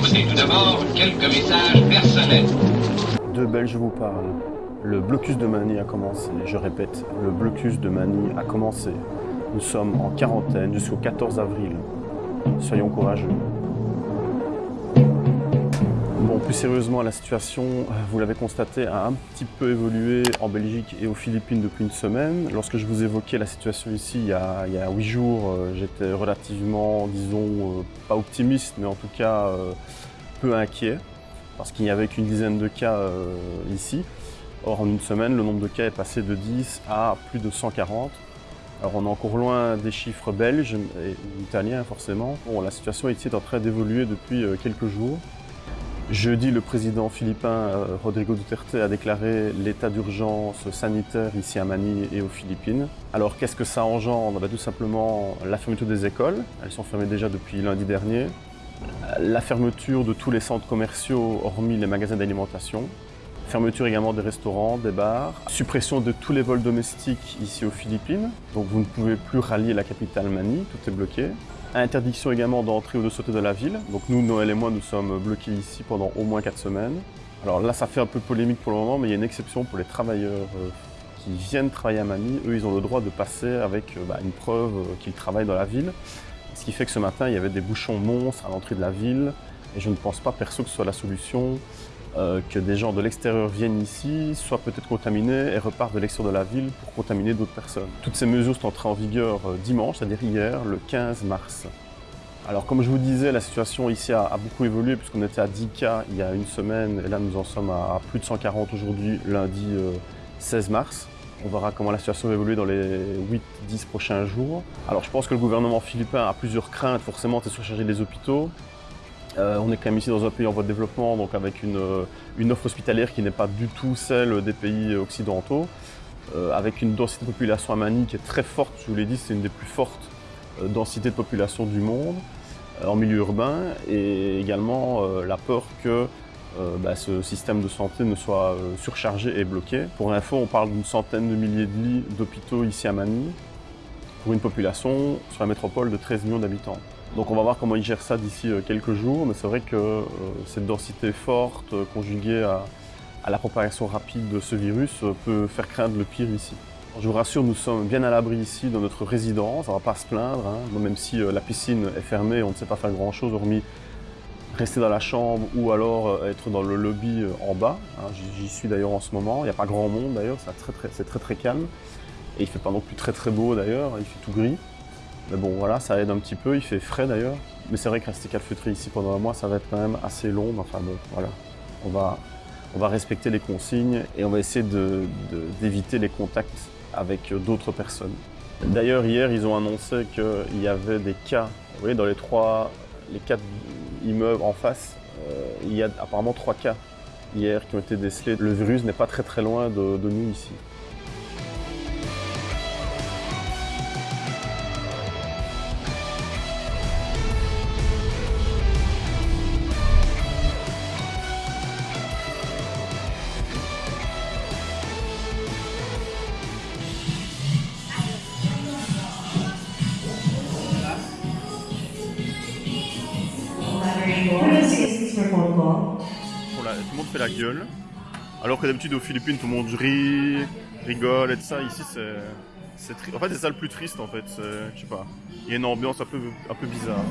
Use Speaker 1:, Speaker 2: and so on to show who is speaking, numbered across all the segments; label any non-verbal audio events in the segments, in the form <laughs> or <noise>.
Speaker 1: Tout d'abord quelques messages personnels.
Speaker 2: De Belges vous parle. Le blocus de Manille a commencé. Je répète, le blocus de Manille a commencé. Nous sommes en quarantaine jusqu'au 14 avril. Soyons courageux. Bon, plus sérieusement, la situation, vous l'avez constaté, a un petit peu évolué en Belgique et aux Philippines depuis une semaine. Lorsque je vous évoquais la situation ici il y a, huit jours, euh, j'étais relativement, disons, euh, pas optimiste, mais en tout cas euh, peu inquiet, parce qu'il n'y avait qu'une dizaine de cas ici. Or, en une semaine, le nombre de cas est passé de 10 à plus de 140. Alors on est encore loin des chiffres belges et italiens forcément. Bon, la situation ici est en train d'évoluer depuis quelques jours. Jeudi, le président philippin euh, Rodrigo Duterte a déclaré l'état d'urgence sanitaire ici à Manille et aux Philippines. Alors qu'est-ce que ça engendre? Bah, Tout simplement la fermeture des écoles, elles sont fermées déjà depuis lundi dernier, la fermeture de tous les centres commerciaux hormis les magasins d'alimentation, fermeture également des restaurants, des bars, suppression de tous les vols domestiques ici aux Philippines, donc vous ne pouvez plus rallier la capitale Manille, tout est bloqué. Interdiction également d'entrer ou de sauter de la ville. Donc nous, Noël et moi, nous sommes bloqués ici pendant au moins 4 semaines. Alors là, ça fait un peu polémique pour le moment, mais il y a une exception pour les travailleurs euh, qui viennent travailler à Manille. Eux, ils ont le droit de passer avec euh, bah, une preuve euh, qu'ils travaillent dans la ville. Ce qui fait que ce matin, il y avait des bouchons monstres à l'entrée de la ville. Et je ne pense pas, perso, que ce soit la solution. Euh, que des gens de l'extérieur viennent ici, soient peut-être contaminés et repartent de l'extérieur de la ville pour contaminer d'autres personnes. Toutes ces mesures sont entrées en vigueur euh, dimanche, c'est-à-dire hier, le 15 mars. Alors comme je vous disais, la situation ici a, beaucoup évolué puisqu'on était à 10 cas il y a une semaine et là nous en sommes à, plus de 140 aujourd'hui, lundi 16 euh, mars. On verra comment la situation va évoluer dans les 8-10 prochains jours. Alors je pense que le gouvernement philippin a plusieurs craintes, forcément, c'est surcharger les hôpitaux. Euh, on est quand même ici dans un pays en voie de développement, donc avec une, euh, offre hospitalière qui n'est pas du tout celle des pays occidentaux, euh, avec une densité de population à Manille qui est très forte, je vous l'ai dit, c'est une des plus fortes densités de population du monde en milieu urbain, et également la peur que bah, ce système de santé ne soit surchargé et bloqué. Pour info, on parle d'une centaine de milliers de lits d'hôpitaux ici à Manille, une population sur la métropole de 13 millions d'habitants. Donc on va voir comment ils gèrent ça d'ici euh, quelques jours, mais c'est vrai que euh, cette densité forte euh, conjuguée à, la propagation rapide de ce virus peut faire craindre le pire ici. Je vous rassure, nous sommes bien à l'abri ici dans notre résidence, on ne va pas se plaindre, hein. même si la piscine est fermée, on ne sait pas faire grand chose hormis rester dans la chambre ou alors être dans le lobby en bas. Hein. J'y suis d'ailleurs en ce moment, il n'y a pas grand monde d'ailleurs, c'est très très calme. Et il fait pas non plus très très beau d'ailleurs, il fait tout gris. Mais bon, voilà, ça aide un petit peu, il fait frais d'ailleurs. Mais c'est vrai que rester calfeutré ici pendant un mois, ça va être quand même assez long. Enfin bon, voilà, on va, respecter les consignes et on va essayer d'éviter les contacts avec d'autres personnes. D'ailleurs, hier, ils ont annoncé qu'il y avait des cas, vous voyez, dans les trois, quatre immeubles en face, euh, il y a apparemment trois cas hier qui ont été décelés. Le virus n'est pas très très loin de nous ici. La gueule. Alors que d'habitude aux Philippines, tout le monde rit, rigole et ça. Ici, c'est. En fait, c'est ça le plus triste en fait. Je sais pas. Il y a une ambiance un peu bizarre.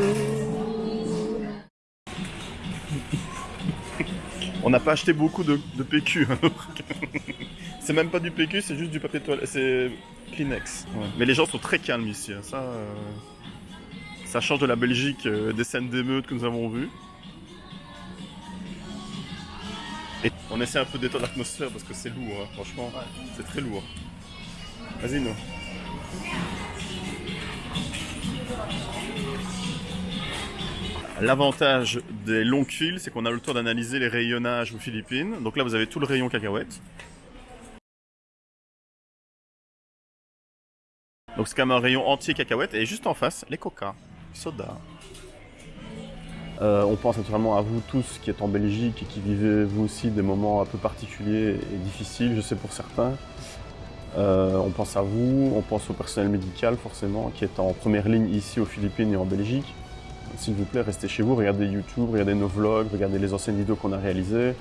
Speaker 2: <laughs> On n'a pas acheté beaucoup de, PQ. Hein, <laughs> c'est même pas du PQ, c'est juste du papier toilette. C'est Kleenex. Mais les gens sont très calmes ici. Hein. Ça, euh, ça change de la Belgique, euh, des scènes d'émeutes que nous avons vues. Et on essaie un peu d'étendre l'atmosphère parce que c'est lourd, hein, franchement. C'est très lourd. Vas-y, nous. L'avantage des longues files, c'est qu'on a le temps d'analyser les rayonnages aux Philippines. Donc là, vous avez tout le rayon cacahuètes. Donc c'est même un rayon entier cacahuètes et juste en face, les coca, soda. Euh, on pense naturellement à vous tous qui êtes en Belgique et qui vivez vous aussi des moments un peu particuliers et difficiles, je sais pour certains. Euh, on pense à vous, on pense au personnel médical forcément qui est en première ligne ici aux Philippines et en Belgique. S'il vous plaît, restez chez vous, regardez YouTube, regardez nos vlogs, regardez les anciennes vidéos qu'on a réalisées.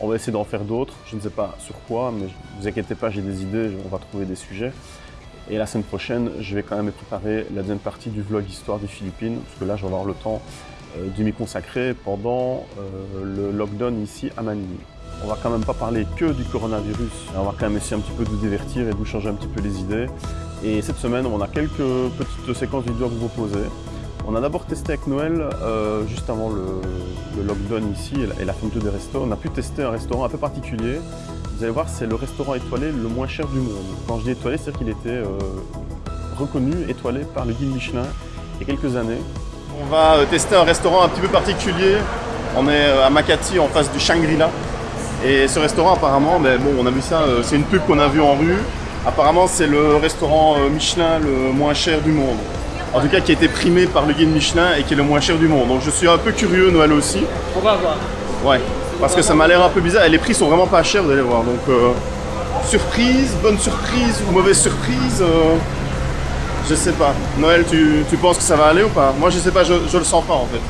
Speaker 2: On va essayer d'en faire d'autres, je ne sais pas sur quoi, mais ne vous inquiétez pas, j'ai des idées, on va trouver des sujets. Et la semaine prochaine, je vais quand même préparer la deuxième partie du vlog Histoire des Philippines, parce que là, je vais avoir le temps euh, de m'y consacrer pendant euh, le lockdown ici à Manille. On va quand même pas parler que du coronavirus, on va quand même essayer un petit peu de vous divertir et de vous changer un petit peu les idées. Et cette semaine, on a quelques petites séquences vidéo à vous proposer. On a d'abord testé avec Noël, euh, juste avant le, lockdown ici et la fermeture des restos. On a pu tester un restaurant un peu particulier. Vous allez voir, c'est le restaurant étoilé le moins cher du monde. Quand je dis étoilé, c'est-à-dire qu'il était euh, reconnu, étoilé par le guide Michelin il y a quelques années. On va euh, tester un restaurant un petit peu particulier. On est à Makati, en face du Shangri-La. Et ce restaurant, apparemment, mais bon, on a vu ça, c'est une pub qu'on a vue en rue. Apparemment, c'est le restaurant Michelin le moins cher du monde en tout cas qui a été primé par le guide Michelin et qui est le moins cher du monde. Donc je suis un peu curieux Noël aussi.
Speaker 3: On va voir.
Speaker 2: Ouais, parce que ça m'a l'air un peu bizarre et les prix sont vraiment pas chers, vous allez voir. Donc euh, surprise, bonne surprise ou mauvaise surprise, euh, je sais pas. Noël, tu, penses que ça va aller ou pas? Moi je sais pas, je, je le sens pas en fait.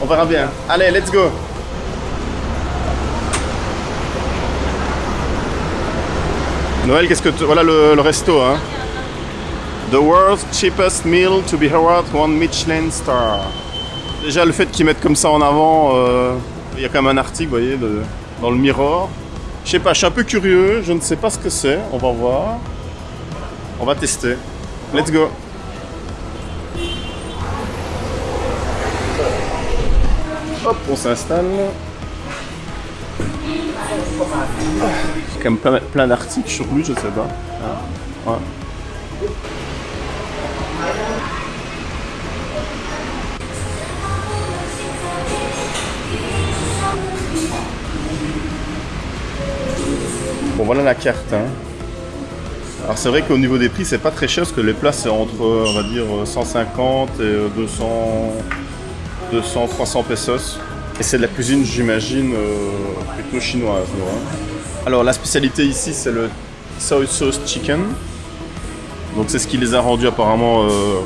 Speaker 2: On verra bien. Allez, let's go Noël, qu'est-ce que tu... Voilà le, le resto, hein The world's cheapest meal to be awarded one Michelin star. Déjà le fait qu'ils mettent comme ça en avant, euh, il y a quand même un article, vous voyez, dans le Mirror. Je sais pas, je suis un peu curieux, je ne sais pas ce que c'est, on va voir. On va tester. Let's go. Hop, on s'installe. Il y a quand même plein, d'articles sur lui, je sais pas. Ah. Voilà la carte. Hein. Alors c'est vrai qu'au niveau des prix c'est pas très cher parce que les plats c'est entre on va dire 150 et 200, 200 300 pesos. Et c'est de la cuisine j'imagine euh, plutôt chinoise. Alors la spécialité ici c'est le soy sauce chicken. Donc c'est ce qui les a rendus apparemment euh,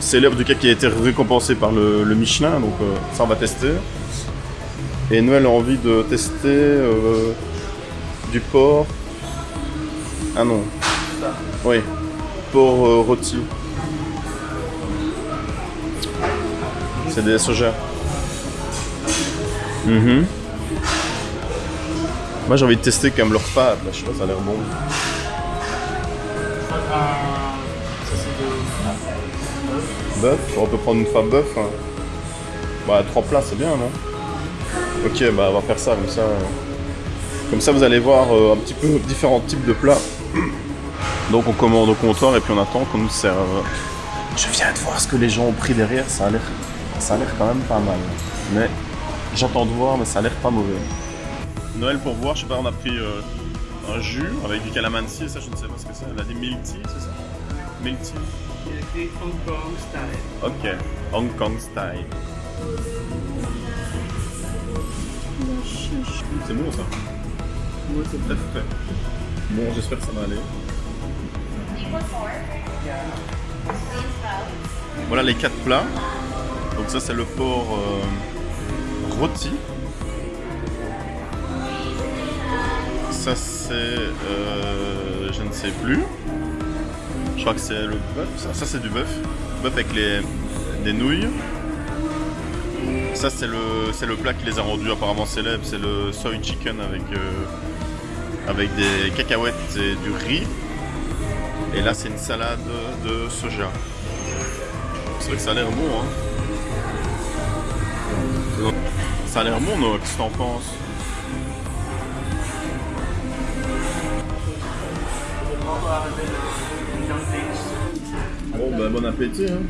Speaker 2: célèbres du cas qui a été récompensé par le, Michelin. Donc euh, ça on va tester. Et Noël a envie de tester du porc. Ah non. Oui. Porc euh, rôti. C'est des soja. Mhm. Moi j'ai envie de tester quand même leur pâte, là, je sais pas, ça a l'air bon. Bœuf, on peut prendre une femme bœuf. Hein. Bah trois plats c'est bien non? Ok bah on va faire ça comme ça. Comme ça, vous allez voir euh, un petit peu différents types de plats. Donc on commande au comptoir et puis on attend qu'on nous serve. Je viens de voir ce que les gens ont pris derrière, ça a l'air ça a l'air quand même pas mal. Mais j'entends de voir, mais ça a l'air pas mauvais. Noël pour voir, je sais pas, on a pris euh, un jus avec du calamansi, ça je ne sais pas ce que c'est. On a dit milk tea, c'est ça? Milk tea
Speaker 3: Il Hong Kong style.
Speaker 2: Ok, Hong Kong style. C'est bon ça Bon, j'espère que ça va aller. Voilà les quatre plats. Donc ça c'est le porc euh, rôti. Ça c'est... Euh, je ne sais plus. Je crois que c'est le bœuf. Ça, c'est du bœuf. Bœuf avec les, des nouilles. Ça c'est le, le plat qui les a rendus apparemment célèbres. C'est le soy chicken avec... Euh, avec des cacahuètes et du riz. Et là, c'est une salade de soja. C'est vrai que ça a l'air bon, hein. Ça a l'air bon, Noah, qu'est-ce que t'en penses? Bon, bah, bon appétit, hein.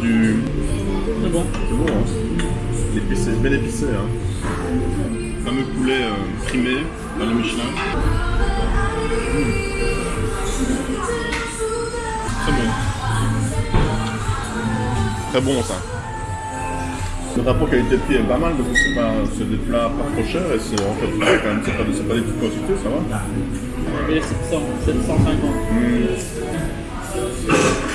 Speaker 2: Du...
Speaker 3: C'est bon.
Speaker 2: C'est bon, hein C'est épicé, bien épicé. Hein. Le fameux poulet euh, primé dans le Michelin. Mmh. Très bon. Très bon ça. Le rapport qualité-prix est pas mal parce que c'est pas c'est des plats pas trop chers et c'est en fait quand même c'est pas, c'est pas des petites quantités, ça va
Speaker 3: Et 700, 750.
Speaker 2: On a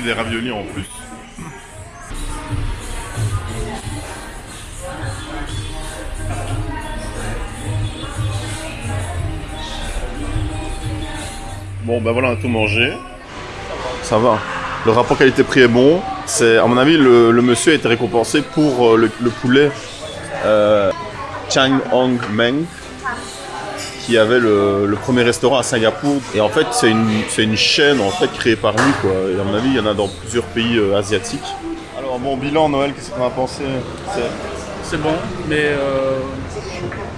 Speaker 2: des raviolis en plus. Bon ben voilà, on a tout mangé. Ça va. Le rapport qualité-prix est bon. C'est, à mon avis, le, monsieur a été récompensé pour euh, le, le poulet euh, Chang Hong Meng, qui avait le, le premier restaurant à Singapour. Et en fait, c'est une, c'est une chaîne en fait créée par lui, quoi. Et à mon avis, il y en a dans plusieurs pays euh, asiatiques. Alors, bon bilan, Noël, qu'est-ce qu'on a pensé C'est-
Speaker 3: C'est bon, mais euh,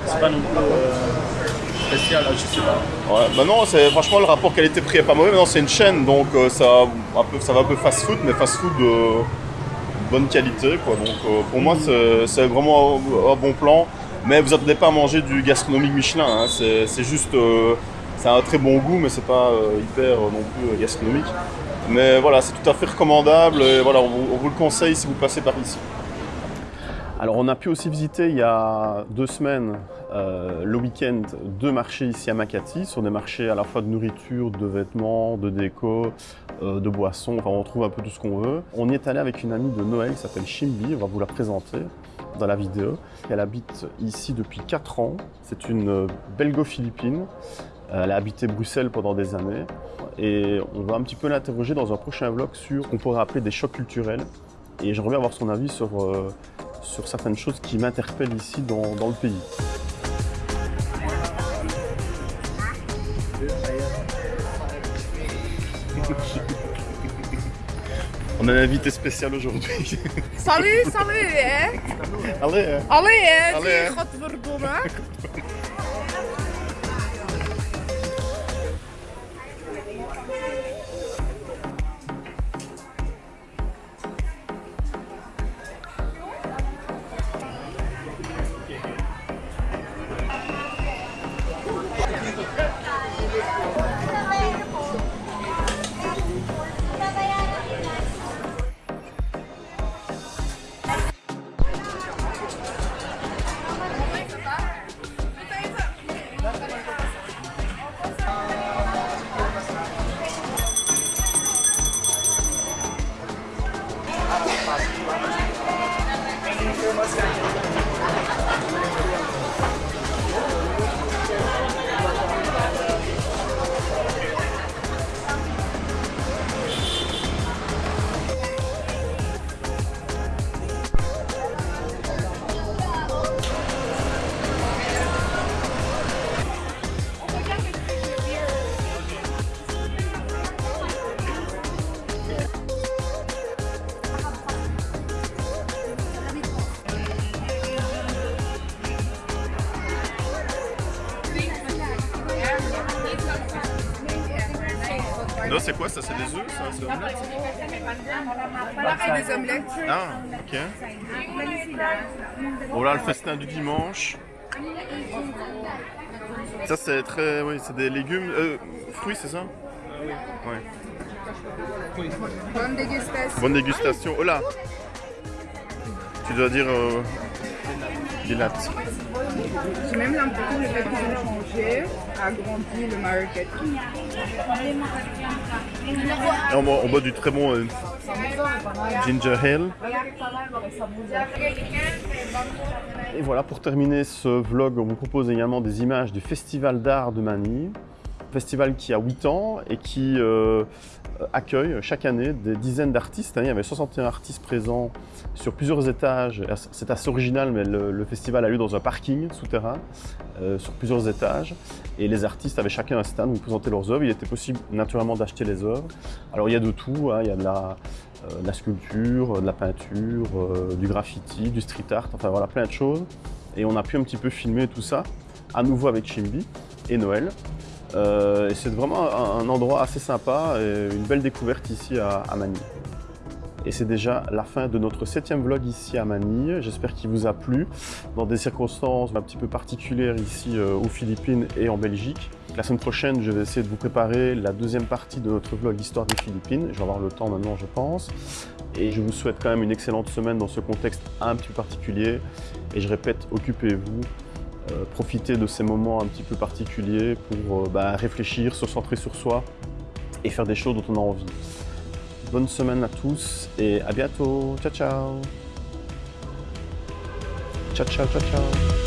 Speaker 3: c'est pas non plus euh, spécial, je sais pas.
Speaker 2: Ouais, bah non, c'est franchement le rapport qualité-prix est pas mauvais. Maintenant, c'est une chaîne, donc euh, ça, un peu, ça va un peu fast-food, mais fast-food de bonne qualité, quoi. Donc euh, pour moi, c'est c'est vraiment un, un bon plan. Mais vous attendez pas à manger du gastronomique Michelin. hein. C'est juste, euh, c'est un très bon goût, mais c'est pas euh, hyper euh, non plus gastronomique. Mais voilà, c'est tout à fait recommandable. Et voilà, on vous le conseille si vous passez par ici. Alors on a pu aussi visiter il y a deux semaines, euh, le week-end, deux marchés ici à Makati, sur des marchés à la fois de nourriture, de vêtements, de déco, euh, de boissons, enfin on trouve un peu tout ce qu'on veut. On y est allé avec une amie de Noël qui s'appelle Shimbi, on va vous la présenter dans la vidéo. Elle habite ici depuis 4 ans, c'est une belgo-philippine. Elle a habité Bruxelles pendant des années et on va un petit peu l'interroger dans un prochain vlog sur qu'on pourrait appeler des chocs culturels. Et j'aimerais avoir son avis sur, euh, sur certaines choses qui m'interpellent ici dans, dans le pays. <laughs> On a un invité spécial aujourd'hui. <laughs>
Speaker 4: Salut, salut, hè?
Speaker 2: Allez, hein? <laughs> Ah, ok. Bon là, le festin du dimanche. Ça, c'est très. Oui, c'est des légumes. Euh, fruits, c'est ça? Ouais.
Speaker 4: Bonne dégustation.
Speaker 2: Bonne dégustation. Oh là Tu dois dire. Euh, Bilat.
Speaker 4: J'ai même l'impression que le fait qu'ils ont changé a grandi le market.
Speaker 2: Et on, boit, on boit du très bon euh, ginger ale. Et voilà, pour terminer ce vlog, on vous propose également des images du Festival d'art de Manille. Festival qui a 8 ans et qui euh, accueille chaque année des dizaines d'artistes. Il y avait 61 artistes présents sur plusieurs étages. C'est assez original, mais le, festival a lieu dans un parking souterrain, euh, sur plusieurs étages. Et les artistes avaient chacun un stand où ils présentaient leurs œuvres. Il était possible naturellement d'acheter les œuvres. Alors il y a de tout, hein. il y a de la, euh, sculpture, de la peinture, euh, du graffiti, du street art, enfin voilà, plein de choses. Et on a pu un petit peu filmer tout ça, à nouveau avec Chimbi et Noël. Euh, c'est vraiment un, endroit assez sympa et une belle découverte ici à, à Manille. Et c'est déjà la fin de notre septième vlog ici à Manille. J'espère qu'il vous a plu dans des circonstances un petit peu particulières ici euh, aux Philippines et en Belgique. La semaine prochaine, je vais essayer de vous préparer la deuxième partie de notre vlog Histoire des Philippines. Je vais avoir le temps maintenant, je pense. Et je vous souhaite quand même une excellente semaine dans ce contexte un petit peu particulier. Et je répète, occupez-vous, euh, profitez de ces moments un petit peu particuliers pour euh, bah, réfléchir, se centrer sur soi et faire des choses dont on a envie. Bonne semaine à tous et à bientôt. Ciao, ciao. Ciao, ciao, ciao, ciao.